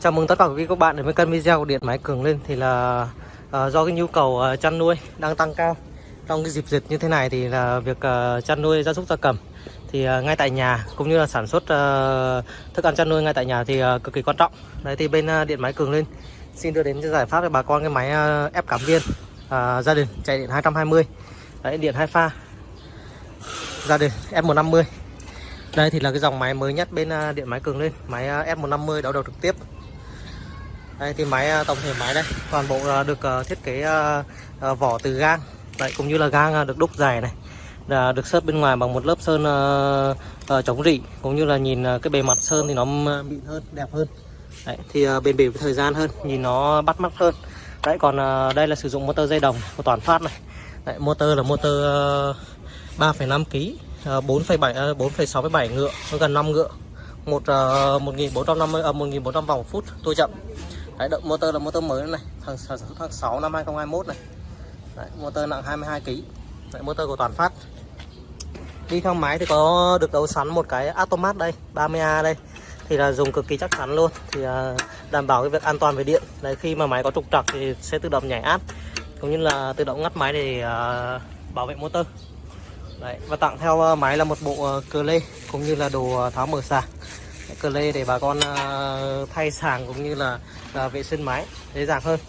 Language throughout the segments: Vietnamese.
Chào mừng tất cả quý vị các bạn đến với kênh video của Điện Máy Cường lên thì là uh, do cái nhu cầu uh, chăn nuôi đang tăng cao trong cái dịp dịch như thế này thì là việc uh, chăn nuôi gia súc gia cầm. Thì uh, ngay tại nhà cũng như là sản xuất uh, thức ăn chăn nuôi ngay tại nhà thì uh, cực kỳ quan trọng. Đấy thì bên uh, Điện Máy Cường lên xin đưa đến giải pháp cho bà con cái máy uh, ép cảm viên uh, gia đình chạy điện 220 đấy điện hai pha gia đình F150 đây thì là cái dòng máy mới nhất bên uh, điện máy cường lên máy uh, F150 đảo đầu trực tiếp đây thì máy à, tổng thể máy đây. Toàn bộ à, được à, thiết kế vỏ từ gang. Đấy cũng như là gang được đúc dài này. Là được sơn bên ngoài bằng một lớp sơn chống rỉ. Cũng như là nhìn cái bề mặt sơn thì nó mịn hơn đẹp hơn. Đấy, thì bền bỉ với thời gian hơn nhìn nó bắt mắt hơn. Đấy còn đây là sử dụng motor dây đồng của toàn phát này. Đấy, motor là motor 3,5 kg 4,7 4,67 ngựa gần 5 ngựa. Một uh, 1450 uh, 1400 vòng phút tôi chậm. Đấy, động motor là motor mới này thằng sản xuất tháng 6 năm 2021 này. Đấy, motor nặng 22 kg Đấy, motor của toàn phát. Đi theo máy thì có được đấu sắn một cái automat đây 30A đây. Thì là dùng cực kỳ chắc chắn luôn. Thì à, đảm bảo cái việc an toàn về điện. Đấy khi mà máy có trục trặc thì sẽ tự động nhảy áp cũng như là tự động ngắt máy để à, bảo vệ motor. Đấy, và tặng theo à, máy là một bộ cờ lê cũng như là đồ tháo mở sạc cờ lê để bà con à, thay sàng cũng như là à, vệ sinh máy dễ dàng hơn.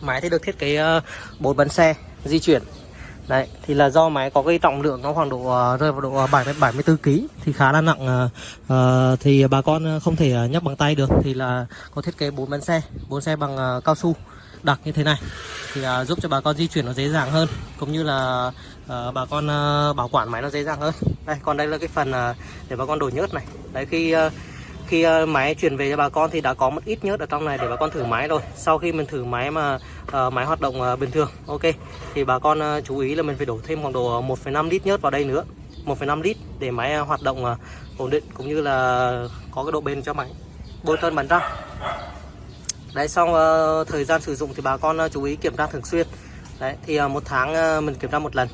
Máy thì được thiết kế à, bốn bánh xe di chuyển. Đấy thì là do máy có cái trọng lượng nó khoảng độ rơi vào độ 70 74 kg thì khá là nặng uh, thì bà con không thể nhấc bằng tay được. Thì là có thiết kế bốn bánh xe bốn xe bằng cao su đặc như thế này. Thì uh, giúp cho bà con di chuyển nó dễ dàng hơn cũng như là à, bà con à, bảo quản máy nó dễ dàng hơn. Đây còn đây là cái phần à, để bà con đổ nhớt này. Đấy khi à, khi à, máy chuyển về cho bà con thì đã có một ít nhớt ở trong này để bà con thử máy rồi. Sau khi mình thử máy mà à, máy hoạt động à, bình thường ok thì bà con à, chú ý là mình phải đổ thêm khoảng độ 1,5 lít nhớt vào đây nữa. 1,5 lít để máy hoạt động à, ổn định cũng như là có cái độ bền cho máy. Bôi trơn bắn ra đấy xong uh, thời gian sử dụng thì bà con uh, chú ý kiểm tra thường xuyên. Đấy thì uh, một tháng uh, mình kiểm tra một lần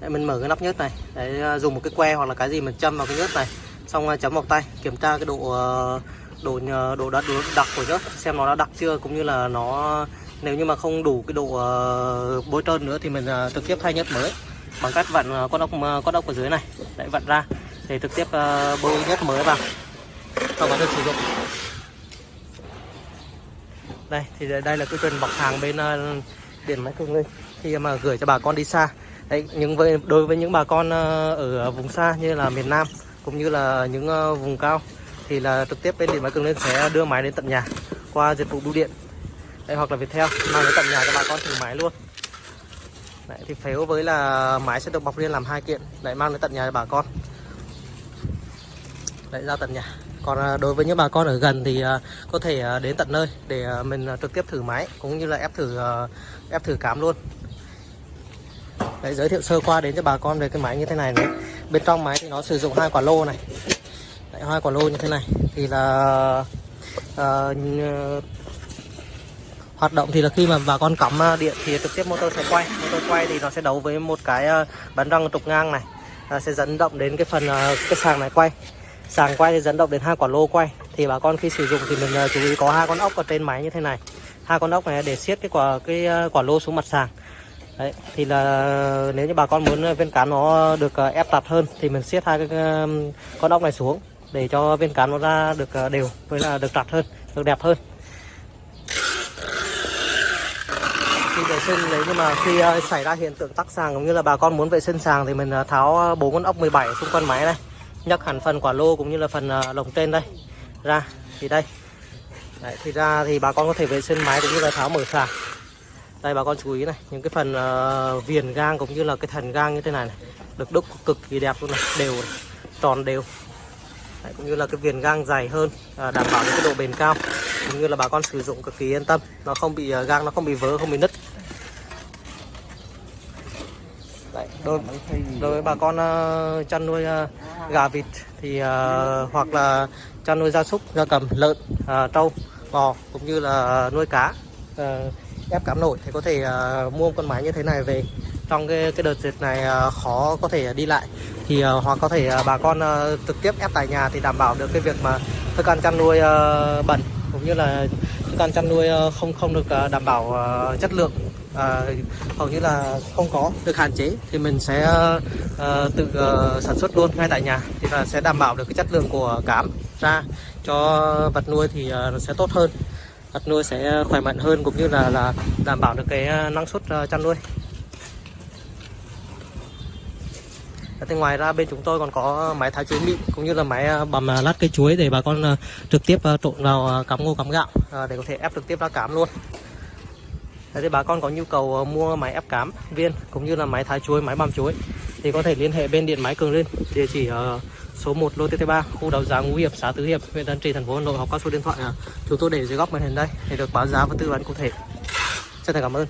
đấy, mình mở cái nắp nhớt này. Để ờ, dùng một cái que hoặc là cái gì mình châm vào cái nhớt này. Xong ờ, chấm vào tay kiểm tra cái độ ờ, độ độ đất độ đặc của nhớt xem nó đã đặc chưa cũng như là nó nếu như mà không đủ cái độ bôi trơn nữa thì mình trực tiếp thay nhớt mới. Bằng cách vặn con ốc con ốc ở dưới này. Để vặn ra. Để trực tiếp bôi nhớt mới vào. Sau đó được sử dụng. Đây thì đây là cái truyền bọc hàng bên điện máy cường lên khi mà gửi cho bà con đi xa đấy những với đối với những bà con ờ, ở vùng xa như là miền Nam cũng như là những ờ, vùng cao thì là trực tiếp bên điện máy cường lên sẽ đưa máy đến tận nhà qua dịch vụ bưu điện. Đấy, hoặc là Viettel mang đến tận nhà cho bà con thử máy luôn. Đấy, thì phếu với là máy sẽ được bọc riêng làm hai kiện lại mang đến tận nhà cho bà con. Đấy ra tận nhà. Còn ờ, đối với những bà con ở gần thì có thể đến tận nơi để mình trực tiếp thử máy cũng như là ép thử ép thử cám luôn. Đấy, giới thiệu sơ qua đến cho bà con về cái máy như thế này này. Bên trong máy thì nó sử dụng hai quả lô này. Đấy, hai quả lô như thế này. Thì là uh, hoạt động thì là khi mà bà con cắm ờ, điện thì trực tiếp motor sẽ quay. Motor quay thì nó sẽ đấu với một cái ờ, bắn răng trục ngang này. Nó sẽ dẫn động đến cái phần cái sàng này quay. Sàng quay thì dẫn động đến hai quả lô quay. Thì bà con khi sử dụng thì mình chú ý có hai con ốc ở trên máy như thế này. Hai con ốc này để siết cái quả cái quả lô xuống mặt sàng. Đấy, thì là nếu như bà con muốn viên cán nó được ờ, ép chặt hơn thì mình siết hai cái ờ, con ốc này xuống để cho viên cán nó ra được ờ, đều với là được chặt hơn được đẹp hơn. Khi vệ sinh đấy nhưng mà khi xảy ra hiện tượng tắc sàng cũng như là bà con muốn vệ sinh sàng thì mình tháo bốn con ốc 17 xung quanh máy này nhấc hẳn phần quả lô cũng như là phần lồng trên đây ra thì đây. Đấy, thì ra thì bà con có thể vệ sinh máy cũng như là tháo mở sàng đây bà con chú ý này những cái phần uh, viền gang cũng như là cái thần gang như thế này, này được đúc cực kỳ đẹp luôn này đều này, tròn đều. Đấy, cũng như là cái viền gang dày hơn à, đảm bảo cái độ bền cao cũng như là bà con sử dụng cực kỳ yên tâm nó không bị uh, gang nó không bị vỡ không bị nứt. Đấy, đối, đối với bà con uh, chăn nuôi uh, gà vịt thì uh, hoặc là chăn nuôi gia súc gia cầm lợn uh, trâu bò cũng như là nuôi cá uh, ép cám nổi thì có thể uh, mua con máy như thế này về. Trong cái cái đợt dịch này uh, khó có thể đi lại. Thì uh, hoặc có thể uh, bà con uh, trực tiếp ép tại nhà thì đảm bảo được cái việc mà thức ăn chăn nuôi uh, bẩn cũng như là thức ăn chăn nuôi uh, không không được uh, đảm bảo uh, chất lượng à, hầu như là không có được hạn chế. Thì mình sẽ ờ, tự ờ, sản xuất luôn ngay tại nhà thì là sẽ đảm bảo được cái chất lượng của cám ra cho vật nuôi thì ờ, sẽ tốt hơn vật nuôi sẽ khỏe mạnh hơn cũng như là là đảm bảo được cái ờ, năng suất ờ, chăn nuôi. Thì ngoài ra bên chúng tôi còn có ờ, máy thái chuối mịn cũng như là máy bầm lát cây chuối để bà con trực tiếp trộn vào cắm cám ngô cám gạo để có thể ép trực tiếp ra cám luôn. Đấy, thì bà con có nhu cầu mua máy ép cám viên cũng như là máy thái chuối, máy băm chuối thì có thể liên hệ bên điện máy Cường linh địa chỉ ở số 1 lô TT3 khu đầu giá Ngũ Hiệp xã Tứ Hiệp huyện Tân Trì thành phố Hà Nội hoặc qua số điện thoại ờ, chúng tôi để dưới góc màn hình đây để được báo giá và tư vấn cụ thể. Chân thành cảm ơn.